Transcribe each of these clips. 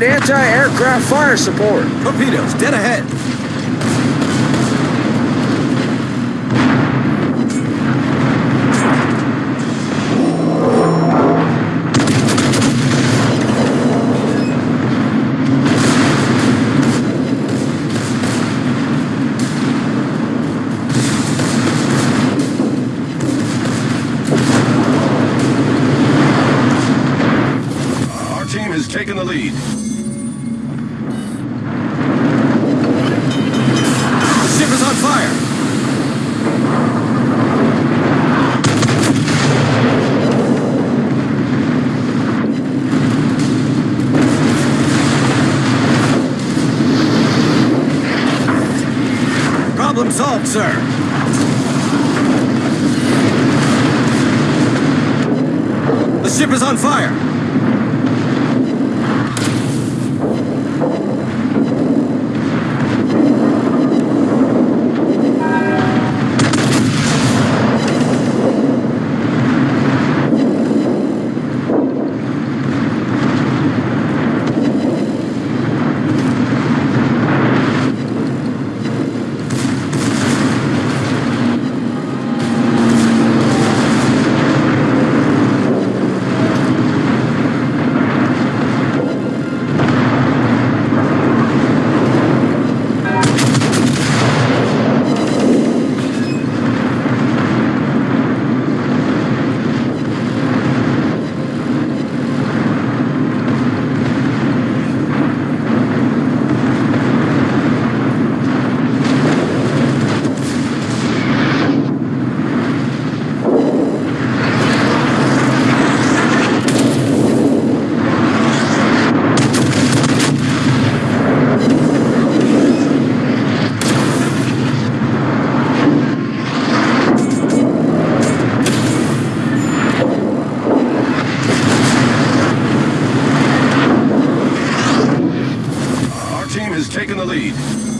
provide anti-aircraft fire support. Torpedoes, dead ahead. Our team has taken the lead. Sir. The ship is on fire. Taken the lead.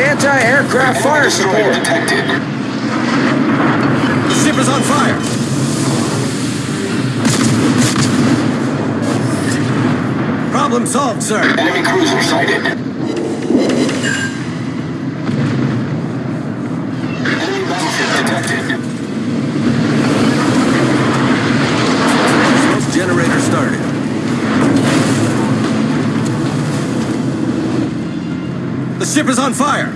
Anti-aircraft fire support. detected. The ship is on fire. Problem solved, sir. Enemy cruiser sighted. Enemy battleship detected. Smoke generator started. The ship is on fire.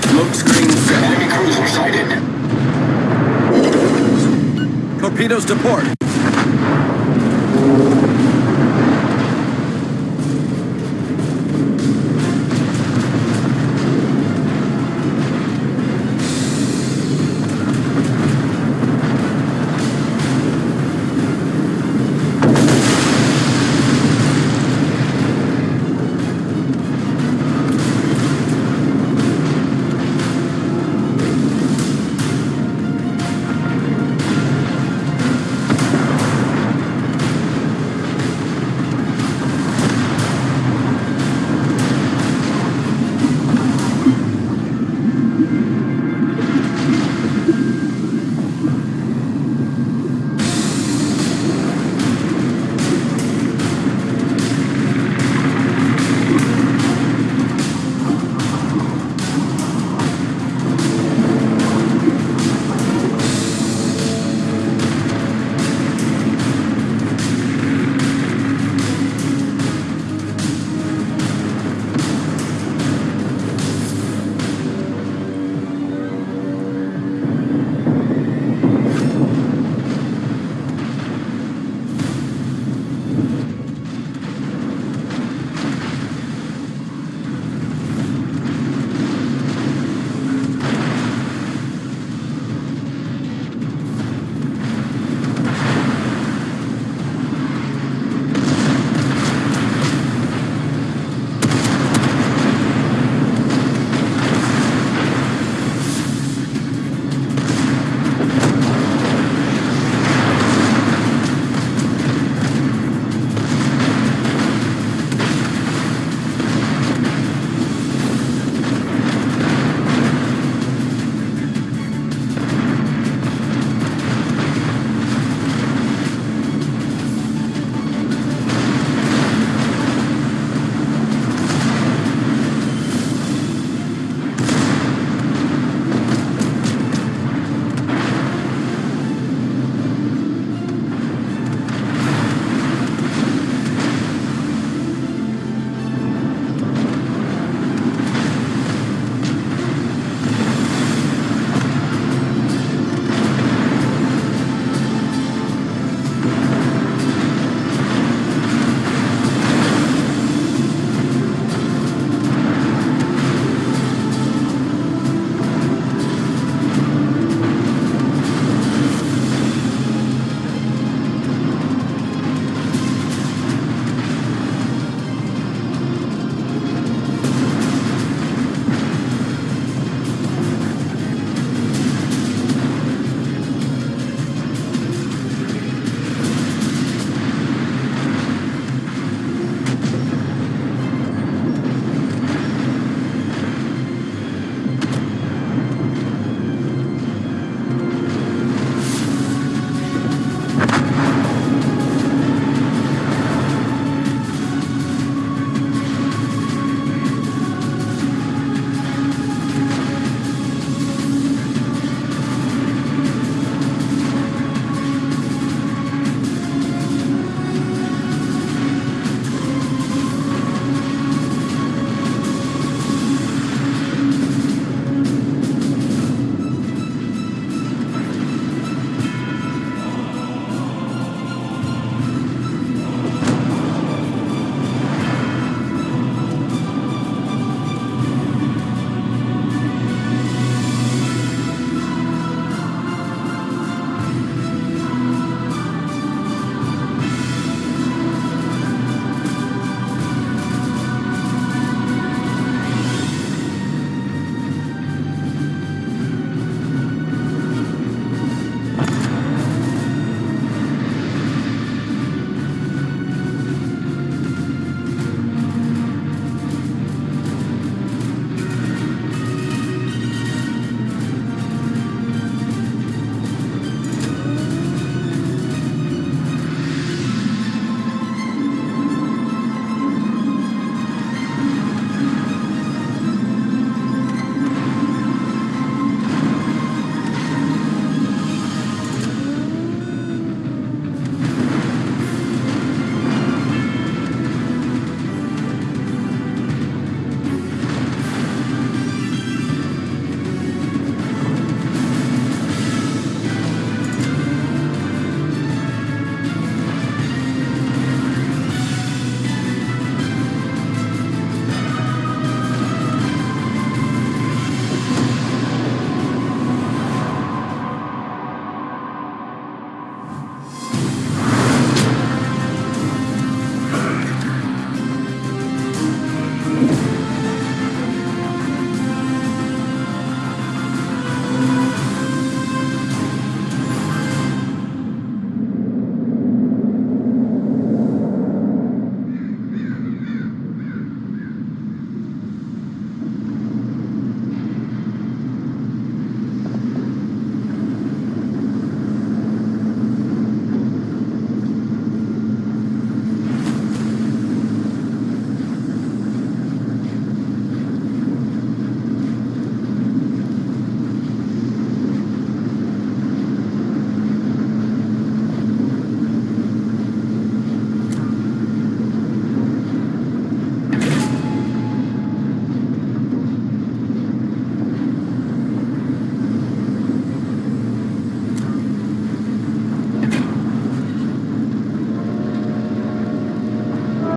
Smoke screen set. Enemy cruiser sighted. Torpedoes to port.